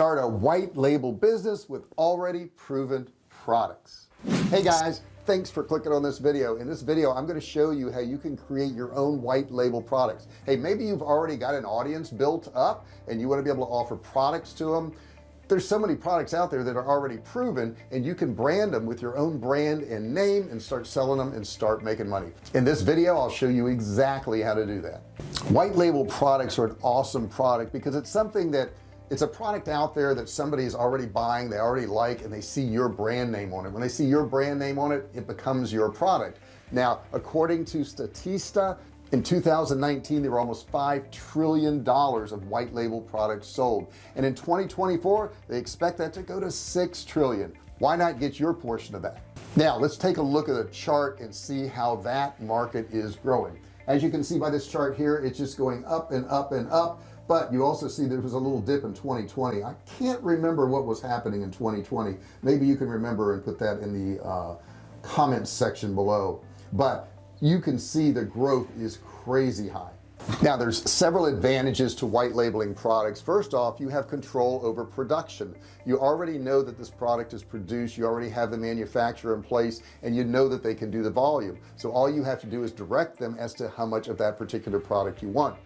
start a white label business with already proven products. Hey guys thanks for clicking on this video. In this video I'm going to show you how you can create your own white label products. Hey maybe you've already got an audience built up and you want to be able to offer products to them there's so many products out there that are already proven and you can brand them with your own brand and name and start selling them and start making money. In this video I'll show you exactly how to do that. White label products are an awesome product because it's something that it's a product out there that somebody is already buying they already like and they see your brand name on it. When they see your brand name on it it becomes your product. Now according to Statista in 2019 there were almost five trillion dollars of white label products sold. And in 2024 they expect that to go to six trillion. Why not get your portion of that? Now let's take a look at a chart and see how that market is growing. As you can see by this chart here it's just going up and up and up but you also see there was a little dip in 2020 I can't remember what was happening in 2020 maybe you can remember and put that in the uh, comments section below. But you can see the growth is crazy high. Now there's several advantages to white labeling products. First off you have control over production. You already know that this product is produced. You already have the manufacturer in place and you know that they can do the volume. So all you have to do is direct them as to how much of that particular product you want.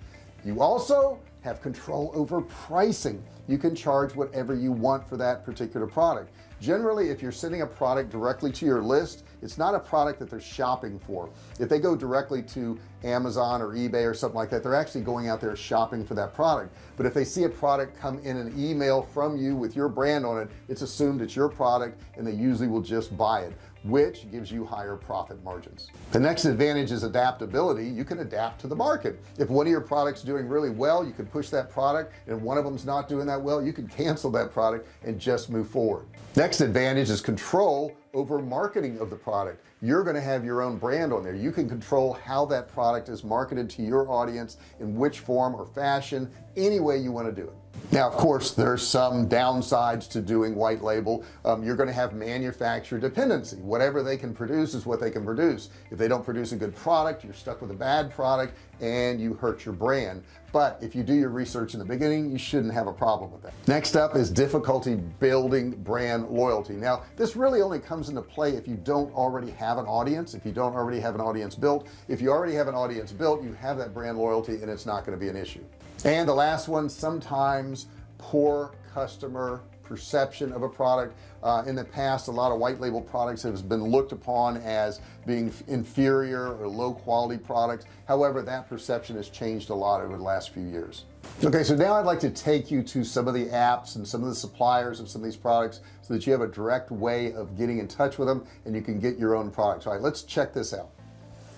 You also have control over pricing. You can charge whatever you want for that particular product. Generally if you're sending a product directly to your list it's not a product that they're shopping for. If they go directly to Amazon or eBay or something like that they're actually going out there shopping for that product. But if they see a product come in an email from you with your brand on it it's assumed it's your product and they usually will just buy it which gives you higher profit margins. The next advantage is adaptability. You can adapt to the market. If one of your products doing really well you can push that product and one of them's not doing that well you can cancel that product and just move forward. Next advantage is control over marketing of the product. You're going to have your own brand on there. You can control how that product is marketed to your audience in which form or fashion any way you want to do it. Now of course there's some downsides to doing white label. Um, you're going to have manufacturer dependency. Whatever they can produce is what they can produce. If they don't produce a good product you're stuck with a bad product and you hurt your brand. But if you do your research in the beginning you shouldn't have a problem with that. Next up is difficulty building brand loyalty. Now this really only comes into play if you don't already have an audience if you don't already have an audience built. If you already have an audience built you have that brand loyalty and it's not going to be an issue. And the last one sometimes poor customer perception of a product. Uh, in the past a lot of white label products have been looked upon as being inferior or low quality products. However that perception has changed a lot over the last few years. Okay so now I'd like to take you to some of the apps and some of the suppliers of some of these products so that you have a direct way of getting in touch with them and you can get your own products. All right let's check this out.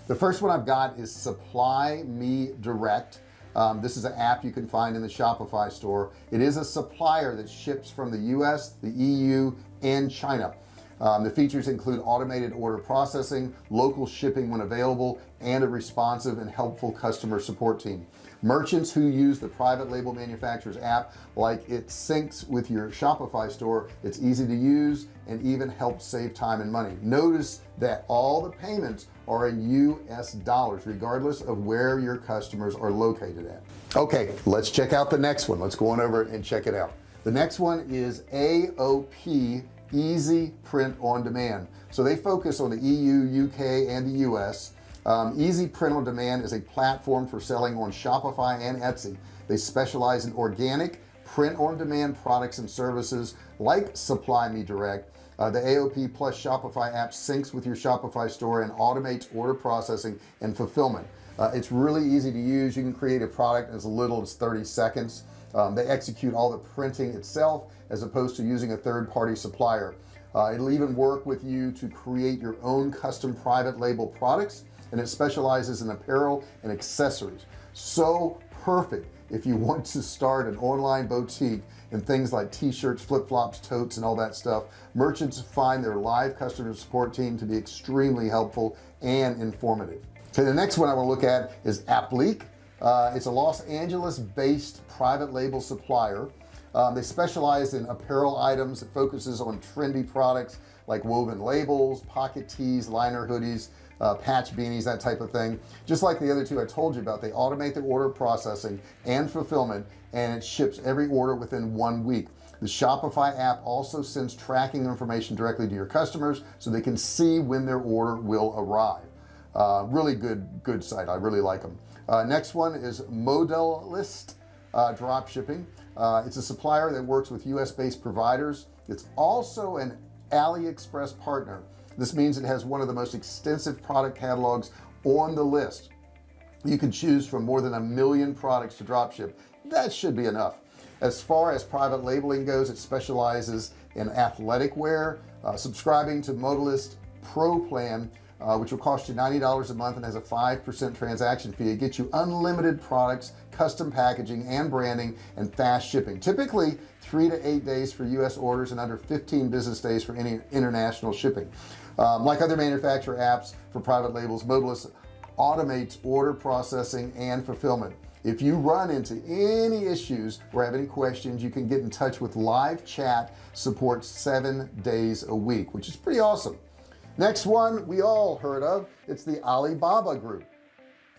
The first one I've got is supply me direct um, this is an app you can find in the Shopify store. It is a supplier that ships from the US the EU and China. Um, the features include automated order processing local shipping when available and a responsive and helpful customer support team merchants who use the private label manufacturers app like it syncs with your Shopify store it's easy to use and even helps save time and money. Notice that all the payments are in US dollars regardless of where your customers are located at. Okay let's check out the next one. Let's go on over and check it out. The next one is AOP easy print on demand. So they focus on the EU UK and the US um, easy print on demand is a platform for selling on Shopify and Etsy. They specialize in organic print on demand products and services like supply me direct. Uh, the AOP plus Shopify app syncs with your Shopify store and automates order processing and fulfillment. Uh, it's really easy to use. You can create a product as little as 30 seconds. Um, they execute all the printing itself as opposed to using a third-party supplier. Uh, it'll even work with you to create your own custom private label products and it specializes in apparel and accessories. So perfect if you want to start an online boutique and things like t-shirts flip-flops totes and all that stuff. Merchants find their live customer support team to be extremely helpful and informative. Okay the next one I want to look at is Apliiq uh, it's a Los Angeles based private label supplier. Um, they specialize in apparel items. That focuses on trendy products like woven labels pocket tees liner hoodies uh, patch beanies that type of thing. Just like the other two I told you about they automate the order processing and fulfillment and it ships every order within one week. The Shopify app also sends tracking information directly to your customers so they can see when their order will arrive. Uh, really good good site. I really like them uh, next one is Modalyst uh, drop shipping. Uh, it's a supplier that works with US based providers. It's also an AliExpress partner this means it has one of the most extensive product catalogs on the list. You can choose from more than a million products to drop ship. That should be enough. As far as private labeling goes it specializes in athletic wear uh, subscribing to Modalyst Pro plan uh, which will cost you $90 a month and has a 5% transaction fee. It gets you unlimited products custom packaging and branding and fast shipping. Typically three to eight days for US orders and under 15 business days for any international shipping um, like other manufacturer apps for private labels Modalyst automates order processing and fulfillment. If you run into any issues or have any questions you can get in touch with live chat support seven days a week which is pretty awesome. Next one we all heard of it's the Alibaba group.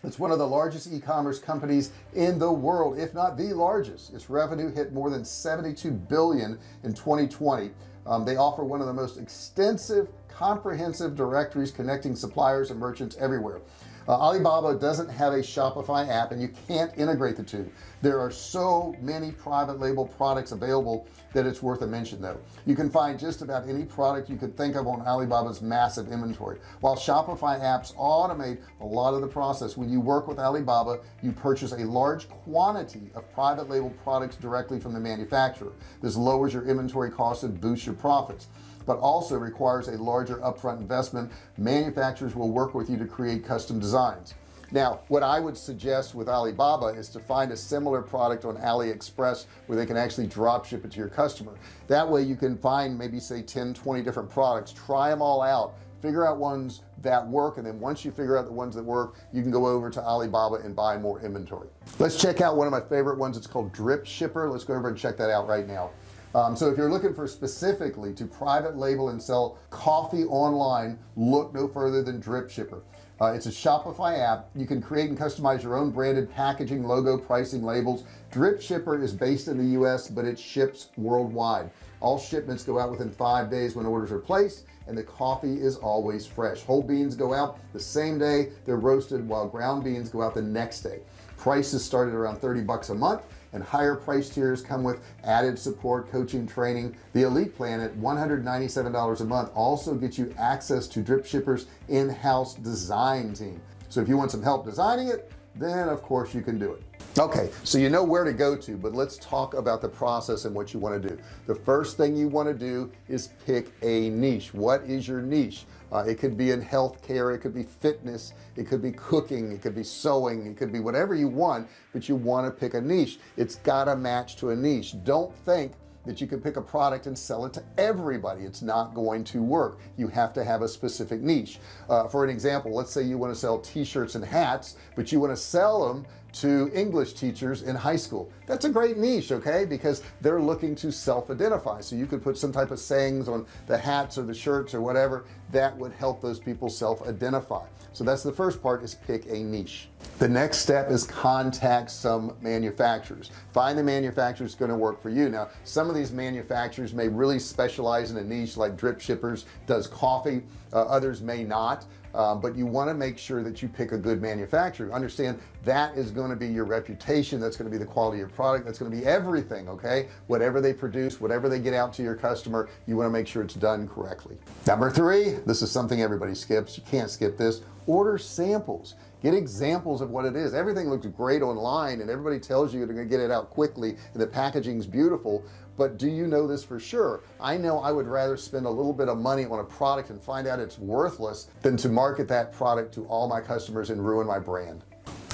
It's one of the largest e-commerce companies in the world if not the largest. Its revenue hit more than 72 billion in 2020 um, they offer one of the most extensive comprehensive directories connecting suppliers and merchants everywhere. Uh, Alibaba doesn't have a Shopify app and you can't integrate the two. There are so many private label products available that it's worth a mention though. You can find just about any product you could think of on Alibaba's massive inventory. While Shopify apps automate a lot of the process when you work with Alibaba you purchase a large quantity of private label products directly from the manufacturer. This lowers your inventory costs and boosts your profits but also requires a larger upfront investment. Manufacturers will work with you to create custom designs. Now what I would suggest with Alibaba is to find a similar product on AliExpress where they can actually drop ship it to your customer. That way you can find maybe say 10 20 different products try them all out figure out ones that work and then once you figure out the ones that work you can go over to Alibaba and buy more inventory. Let's check out one of my favorite ones. It's called Dripshipper. Let's go over and check that out right now um, so if you're looking for specifically to private label and sell coffee online look no further than Dripshipper. Uh, it's a Shopify app. You can create and customize your own branded packaging logo pricing labels. Dripshipper is based in the US but it ships worldwide. All shipments go out within five days when orders are placed and the coffee is always fresh. Whole beans go out the same day they're roasted while ground beans go out the next day. Prices started around 30 bucks a month and higher price tiers come with added support coaching training. The elite plan at $197 a month also gets you access to Dripshippers in-house design team. So if you want some help designing it then of course you can do it. Okay so you know where to go to but let's talk about the process and what you want to do. The first thing you want to do is pick a niche. What is your niche? Uh, it could be in healthcare it could be fitness it could be cooking it could be sewing it could be whatever you want but you want to pick a niche. It's got to match to a niche. Don't think that you can pick a product and sell it to everybody. It's not going to work. You have to have a specific niche. Uh, for an example let's say you want to sell t-shirts and hats but you want to sell them to English teachers in high school. That's a great niche okay? Because they're looking to self-identify. So you could put some type of sayings on the hats or the shirts or whatever that would help those people self-identify. So that's the first part is pick a niche. The next step is contact some manufacturers. Find the manufacturer going to work for you. Now some of these manufacturers may really specialize in a niche like Dripshippers does coffee uh, others may not um, but you want to make sure that you pick a good manufacturer. Understand that is going to be your reputation that's going to be the quality of your product that's going to be everything okay? Whatever they produce whatever they get out to your customer you want to make sure it's done correctly. Number three this is something everybody skips you can't skip this order samples get examples of what it is. Everything looks great online and everybody tells you they're to get it out quickly and the packaging is beautiful. But do you know this for sure? I know I would rather spend a little bit of money on a product and find out it's worthless than to market that product to all my customers and ruin my brand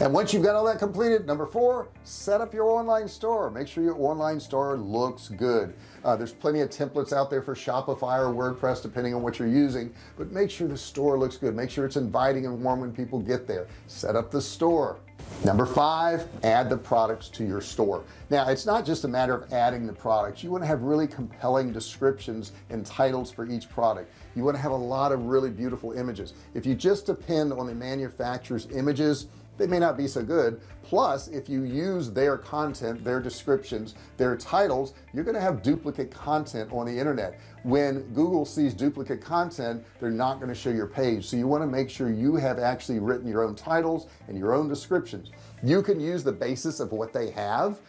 and once you've got all that completed number four set up your online store. Make sure your online store looks good. Uh, there's plenty of templates out there for Shopify or WordPress depending on what you're using but make sure the store looks good. Make sure it's inviting and warm when people get there. Set up the store. Number five add the products to your store. Now it's not just a matter of adding the products. You want to have really compelling descriptions and titles for each product. You want to have a lot of really beautiful images. If you just depend on the manufacturer's images they may not be so good. Plus if you use their content their descriptions their titles you're going to have duplicate content on the internet. When Google sees duplicate content they're not going to show your page. So you want to make sure you have actually written your own titles and your own descriptions. You can use the basis of what they have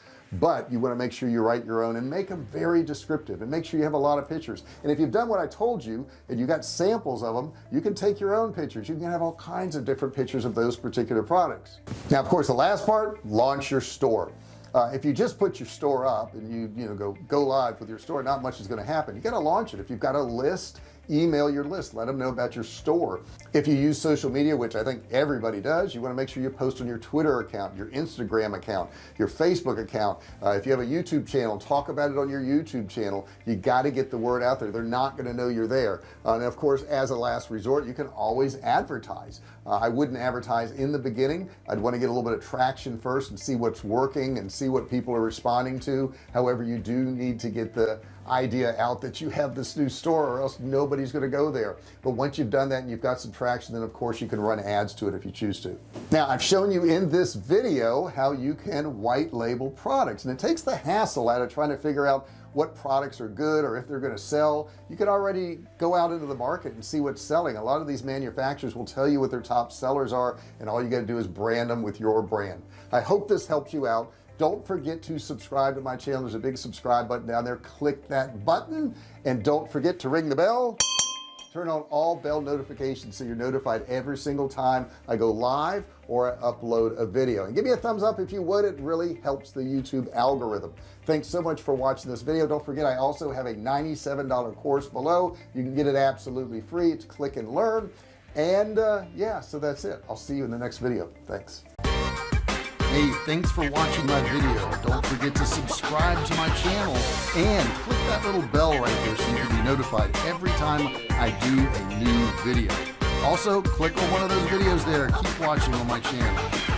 but you want to make sure you write your own and make them very descriptive and make sure you have a lot of pictures. And if you've done what I told you and you got samples of them you can take your own pictures. You can have all kinds of different pictures of those particular products. Now of course the last part launch your store. Uh, if you just put your store up and you you know go go live with your store not much is going to happen. You got to launch it. If you've got a list email your list. Let them know about your store. If you use social media which I think everybody does you want to make sure you post on your Twitter account your Instagram account your Facebook account. Uh, if you have a YouTube channel talk about it on your YouTube channel. You got to get the word out there. They're not going to know you're there. Uh, and of course as a last resort you can always advertise. Uh, I wouldn't advertise in the beginning. I'd want to get a little bit of traction first and see what's working and see what people are responding to. However you do need to get the idea out that you have this new store or else nobody's going to go there. But once you've done that and you've got some traction then of course you can run ads to it if you choose to. Now I've shown you in this video how you can white label products and it takes the hassle out of trying to figure out what products are good or if they're going to sell. You could already go out into the market and see what's selling. A lot of these manufacturers will tell you what their top sellers are and all you got to do is brand them with your brand. I hope this helps you out don't forget to subscribe to my channel. There's a big subscribe button down there. Click that button. And don't forget to ring the bell. Turn on all bell notifications so you're notified every single time I go live or I upload a video. And give me a thumbs up if you would. It really helps the YouTube algorithm. Thanks so much for watching this video. Don't forget I also have a $97 course below. You can get it absolutely free. It's click and learn. And uh, yeah so that's it. I'll see you in the next video. Thanks Hey, thanks for watching my video. Don't forget to subscribe to my channel and click that little bell right there so you can be notified every time I do a new video. Also, click on one of those videos there. Keep watching on my channel.